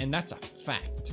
and that's a fact.